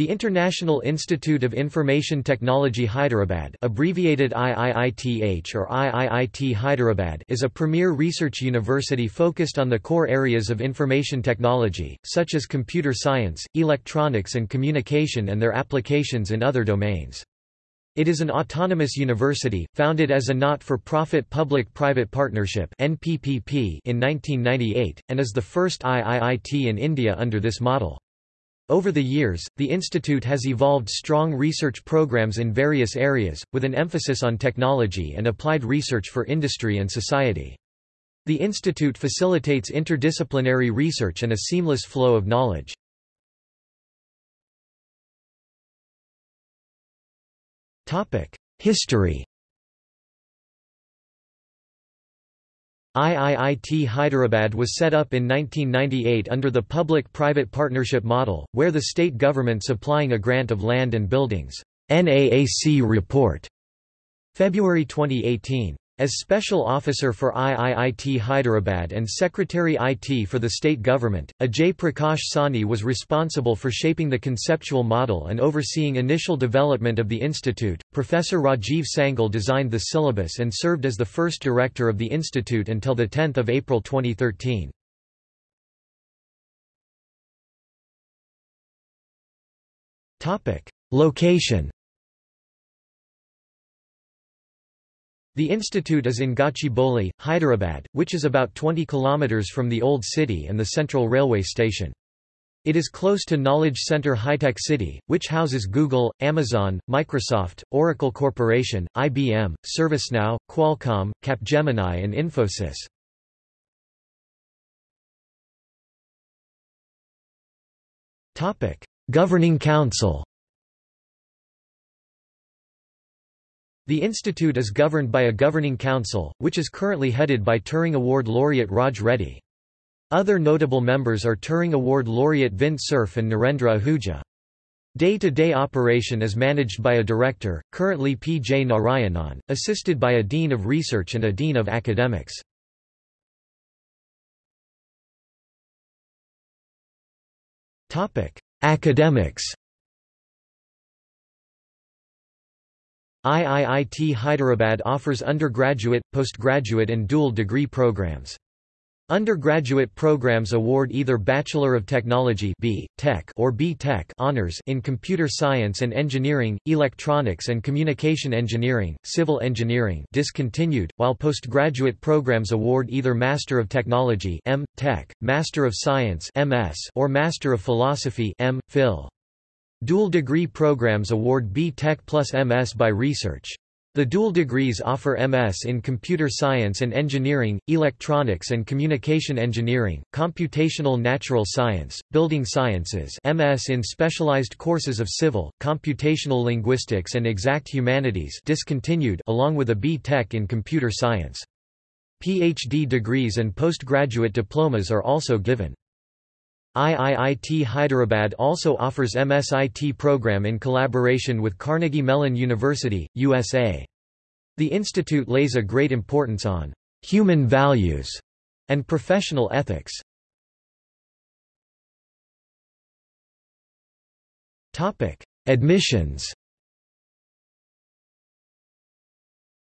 The International Institute of Information Technology Hyderabad abbreviated IIITH or IIIT Hyderabad is a premier research university focused on the core areas of information technology, such as computer science, electronics and communication and their applications in other domains. It is an autonomous university, founded as a not-for-profit public-private partnership in 1998, and is the first IIIT in India under this model. Over the years, the institute has evolved strong research programs in various areas, with an emphasis on technology and applied research for industry and society. The institute facilitates interdisciplinary research and a seamless flow of knowledge. History IIIT Hyderabad was set up in 1998 under the public-private partnership model, where the state government supplying a grant of land and buildings. NAAC report. February 2018. As Special Officer for IIIT Hyderabad and Secretary IT for the state government, Ajay Prakash Sawhney was responsible for shaping the conceptual model and overseeing initial development of the institute. Professor Rajeev Sangal designed the syllabus and served as the first director of the institute until 10 April 2013. Location The institute is in Gachibowli, Hyderabad, which is about 20 km from the Old City and the Central Railway Station. It is close to Knowledge Center Hitech City, which houses Google, Amazon, Microsoft, Oracle Corporation, IBM, ServiceNow, Qualcomm, Capgemini and Infosys. Governing Council The institute is governed by a governing council, which is currently headed by Turing Award laureate Raj Reddy. Other notable members are Turing Award laureate Vint Cerf and Narendra Ahuja. Day-to-day -day operation is managed by a director, currently P. J. Narayanan, assisted by a dean of research and a dean of academics. Academics IIIT Hyderabad offers undergraduate, postgraduate and dual degree programs. Undergraduate programs award either Bachelor of Technology B. Tech or B. Tech honors in Computer Science and Engineering, Electronics and Communication Engineering, Civil Engineering discontinued, while postgraduate programs award either Master of Technology M. Tech, Master of Science MS or Master of Philosophy M. Phil. Dual degree programs award B.Tech plus MS by research. The dual degrees offer MS in Computer Science and Engineering, Electronics and Communication Engineering, Computational Natural Science, Building Sciences MS in specialized courses of Civil, Computational Linguistics and Exact Humanities discontinued along with a B.Tech in Computer Science. PhD degrees and postgraduate diplomas are also given. IIIT Hyderabad also offers MSIT program in collaboration with Carnegie Mellon University, USA. The institute lays a great importance on human values and professional ethics. Admissions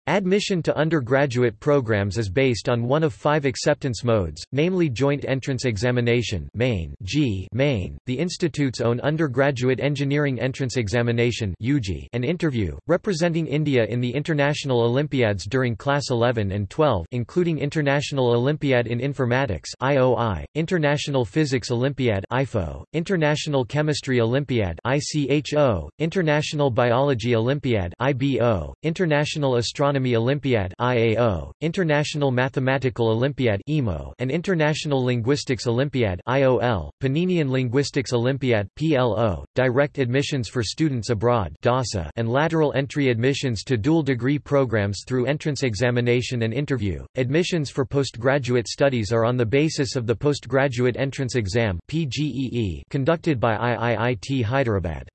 Admission to undergraduate programs is based on one of five acceptance modes, namely Joint Entrance Examination Main JEE Main, the institute's own Undergraduate Engineering Entrance Examination UG, and Interview, representing India in the International Olympiads during Class 11 and 12 including International Olympiad in Informatics IOI, International Physics Olympiad IFO, International Chemistry Olympiad ICHO, International Biology Olympiad IBO, International Astronomy Astronomy Olympiad IAO, International Mathematical Olympiad IMO, and International Linguistics Olympiad IOL, Paninian Linguistics Olympiad PLO, direct admissions for students abroad DASA, and lateral entry admissions to dual degree programs through entrance examination and interview. Admissions for postgraduate studies are on the basis of the Postgraduate Entrance Exam PGEE conducted by IIIT Hyderabad.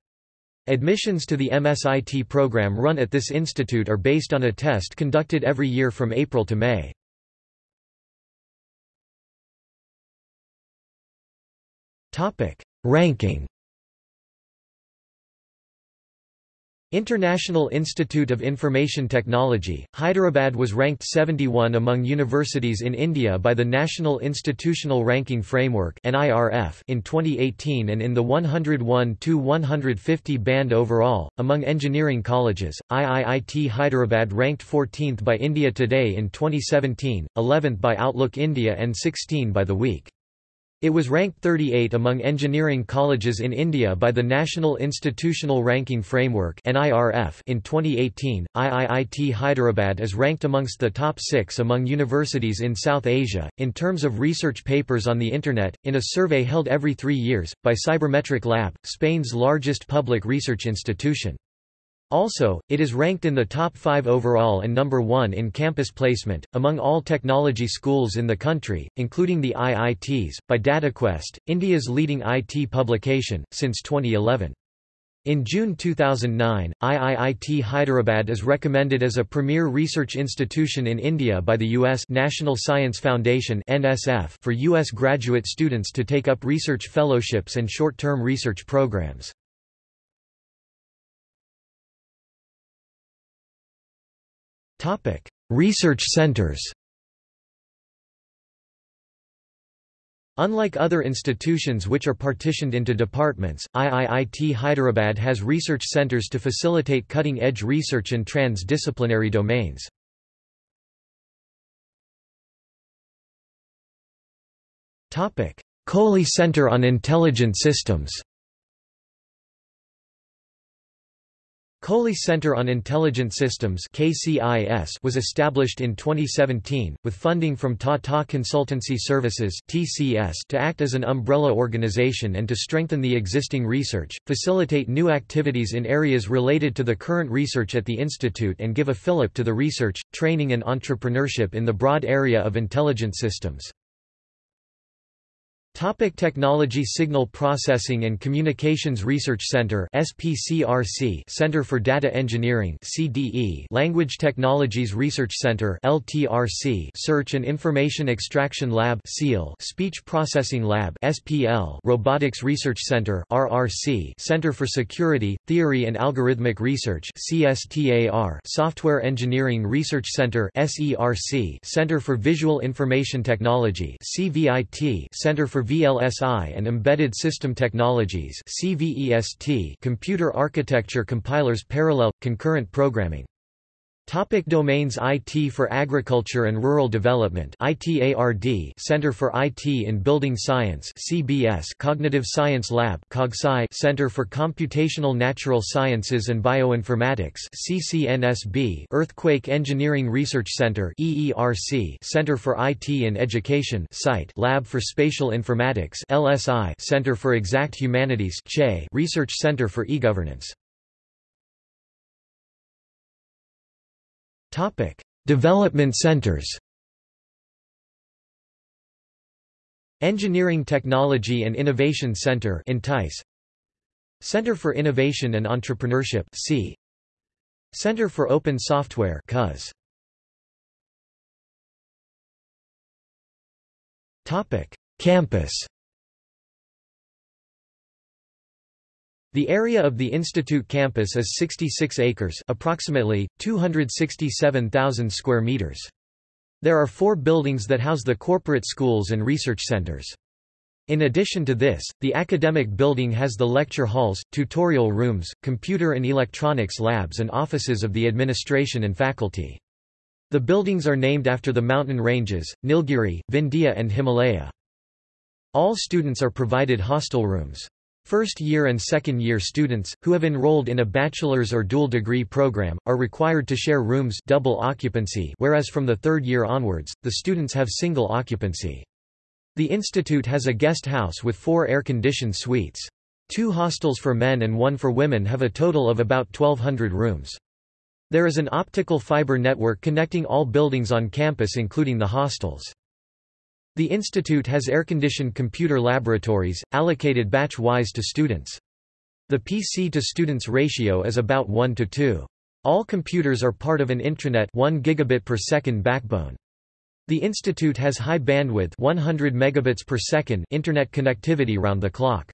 Admissions to the MSIT program run at this institute are based on a test conducted every year from April to May. Ranking International Institute of Information Technology, Hyderabad was ranked 71 among universities in India by the National Institutional Ranking Framework in 2018 and in the 101-150 band overall. Among engineering colleges, IIIT Hyderabad ranked 14th by India Today in 2017, 11th by Outlook India and 16 by The Week. It was ranked 38 among engineering colleges in India by the National Institutional Ranking Framework in 2018. IIIT Hyderabad is ranked amongst the top 6 among universities in South Asia in terms of research papers on the internet in a survey held every 3 years by Cybermetric Lab, Spain's largest public research institution. Also, it is ranked in the top 5 overall and number 1 in campus placement, among all technology schools in the country, including the IITs, by DataQuest, India's leading IT publication, since 2011. In June 2009, IIIT Hyderabad is recommended as a premier research institution in India by the U.S. National Science Foundation for U.S. graduate students to take up research fellowships and short-term research programs. Research centers Unlike other institutions which are partitioned into departments, IIIT Hyderabad has research centers to facilitate cutting-edge research and trans-disciplinary domains. Kohli Center on Intelligent Systems Kohli Center on Intelligent Systems KCIS was established in 2017, with funding from Tata Consultancy Services TCS to act as an umbrella organization and to strengthen the existing research, facilitate new activities in areas related to the current research at the institute and give a fillip to the research, training and entrepreneurship in the broad area of intelligent systems. Topic Technology Signal Processing and Communications Research Center SPCRC Center for Data Engineering CDE Language Technologies Research Center LTRC Search and Information Extraction Lab SEAL Speech Processing Lab SPL Robotics Research Center RRC Center for Security, Theory and Algorithmic Research CSTAR Software Engineering Research Center SERC Center for Visual Information Technology CVIT Center for VLSI and Embedded System Technologies Computer Architecture Compilers Parallel – Concurrent Programming Topic domains IT for Agriculture and Rural Development ITARD Center for IT in Building Science CBS Cognitive Science Lab CogSci Center for Computational Natural Sciences and Bioinformatics CCNSB Earthquake Engineering Research Center EERC Center for IT in Education CITE Lab for Spatial Informatics LSI Center for Exact Humanities CHE Research Center for E-Governance Development centers Engineering Technology and Innovation Center Entice Center for Innovation and Entrepreneurship C. Center for Open Software CUS Topic. Campus The area of the institute campus is 66 acres approximately, 267,000 square meters. There are four buildings that house the corporate schools and research centers. In addition to this, the academic building has the lecture halls, tutorial rooms, computer and electronics labs and offices of the administration and faculty. The buildings are named after the mountain ranges, Nilgiri, Vindhya and Himalaya. All students are provided hostel rooms. First-year and second-year students, who have enrolled in a bachelor's or dual degree program, are required to share rooms double occupancy whereas from the third year onwards, the students have single occupancy. The institute has a guest house with four air-conditioned suites. Two hostels for men and one for women have a total of about 1,200 rooms. There is an optical fiber network connecting all buildings on campus including the hostels. The institute has air-conditioned computer laboratories, allocated batch-wise to students. The PC to students ratio is about 1 to 2. All computers are part of an intranet 1 gigabit per second backbone. The institute has high bandwidth 100 megabits per second internet connectivity round the clock.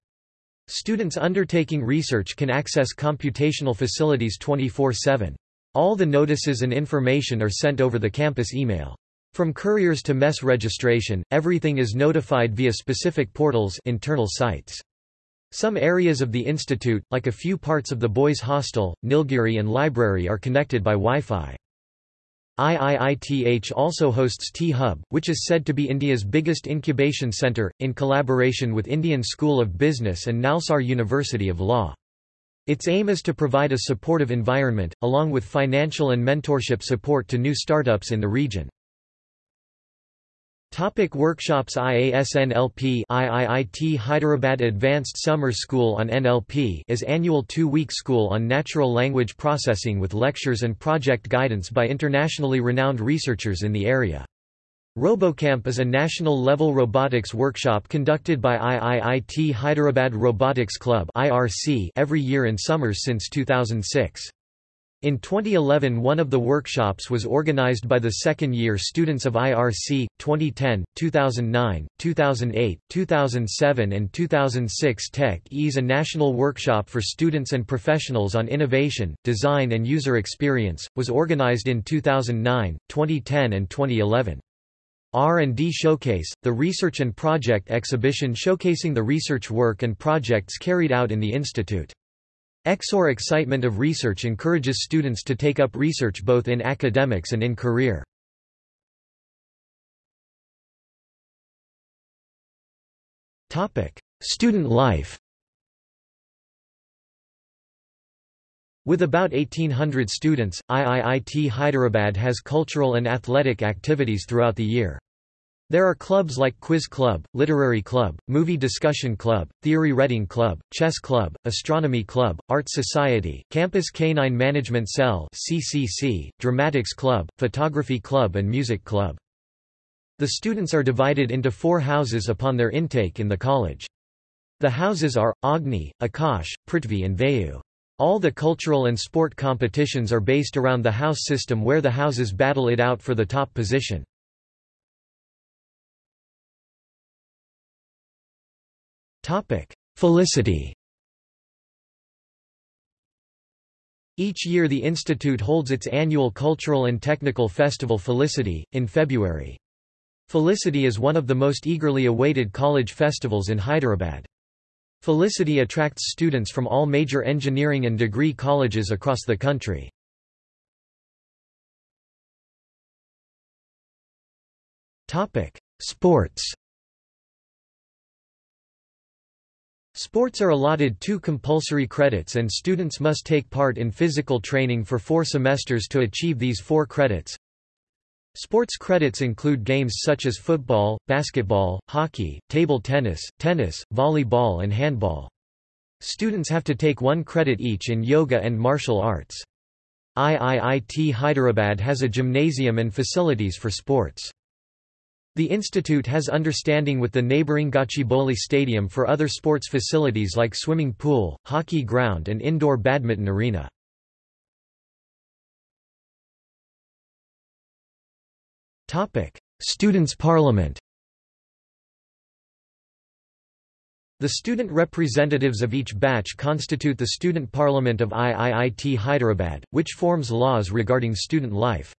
Students undertaking research can access computational facilities 24-7. All the notices and information are sent over the campus email. From couriers to mess registration, everything is notified via specific portals internal sites. Some areas of the institute, like a few parts of the boys' hostel, Nilgiri and library are connected by Wi-Fi. IIITH also hosts T-Hub, which is said to be India's biggest incubation centre, in collaboration with Indian School of Business and Nalsar University of Law. Its aim is to provide a supportive environment, along with financial and mentorship support to new startups in the region. Topic workshops IASNLP IIIT Hyderabad Advanced Summer School on NLP is annual two-week school on natural language processing with lectures and project guidance by internationally renowned researchers in the area. RoboCamp is a national-level robotics workshop conducted by IIIT Hyderabad Robotics Club every year in summers since 2006. In 2011 one of the workshops was organized by the second-year students of IRC, 2010, 2009, 2008, 2007 and 2006 Tech Ease a national workshop for students and professionals on innovation, design and user experience, was organized in 2009, 2010 and 2011. R&D Showcase, the research and project exhibition showcasing the research work and projects carried out in the institute. Exor excitement of research encourages students to take up research both in academics and in career. Student life With about 1800 students, IIIT Hyderabad has cultural and athletic activities throughout the year. There are clubs like Quiz Club, Literary Club, Movie Discussion Club, Theory Reading Club, Chess Club, Astronomy Club, Art Society, Campus Canine Management Cell CCC, Dramatics Club, Photography Club and Music Club. The students are divided into four houses upon their intake in the college. The houses are, Agni, Akash, Prithvi and Vayu. All the cultural and sport competitions are based around the house system where the houses battle it out for the top position. Felicity Each year the institute holds its annual cultural and technical festival Felicity, in February. Felicity is one of the most eagerly awaited college festivals in Hyderabad. Felicity attracts students from all major engineering and degree colleges across the country. Sports Sports are allotted two compulsory credits and students must take part in physical training for four semesters to achieve these four credits. Sports credits include games such as football, basketball, hockey, table tennis, tennis, volleyball and handball. Students have to take one credit each in yoga and martial arts. IIIT Hyderabad has a gymnasium and facilities for sports. The institute has understanding with the neighbouring Gachibowli Stadium for other sports facilities like swimming pool, hockey ground and indoor badminton arena. Students' Parliament The student representatives of each batch constitute the Student Parliament of IIIT Hyderabad, which forms laws regarding student life.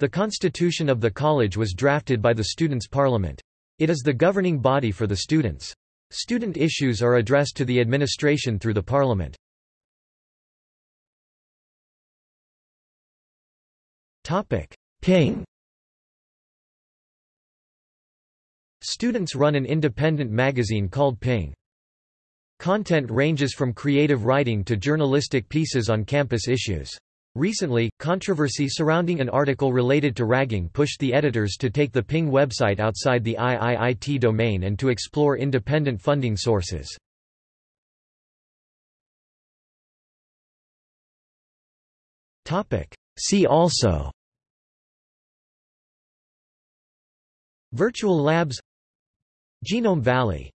The constitution of the college was drafted by the Students' Parliament. It is the governing body for the students. Student issues are addressed to the administration through the Parliament. Ping Students run an independent magazine called Ping. Content ranges from creative writing to journalistic pieces on campus issues. Recently, controversy surrounding an article related to ragging pushed the editors to take the Ping website outside the IIIT domain and to explore independent funding sources. See also Virtual labs Genome Valley